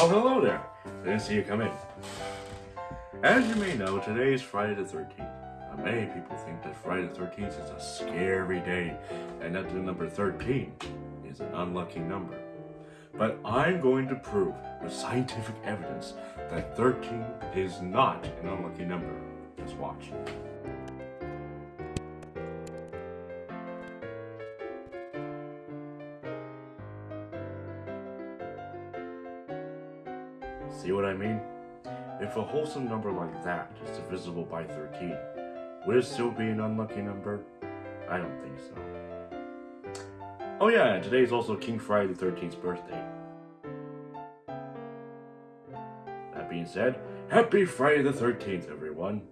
Oh, hello there. Didn't see you come in. As you may know, today is Friday the 13th. Now, many people think that Friday the 13th is a scary day and that the number 13 is an unlucky number. But I'm going to prove with scientific evidence that 13 is not an unlucky number. Just watch. See what I mean? If a wholesome number like that is divisible by 13, would it still be an unlucky number? I don't think so. Oh yeah, and today is also King Friday the 13th's birthday. That being said, happy Friday the 13th, everyone!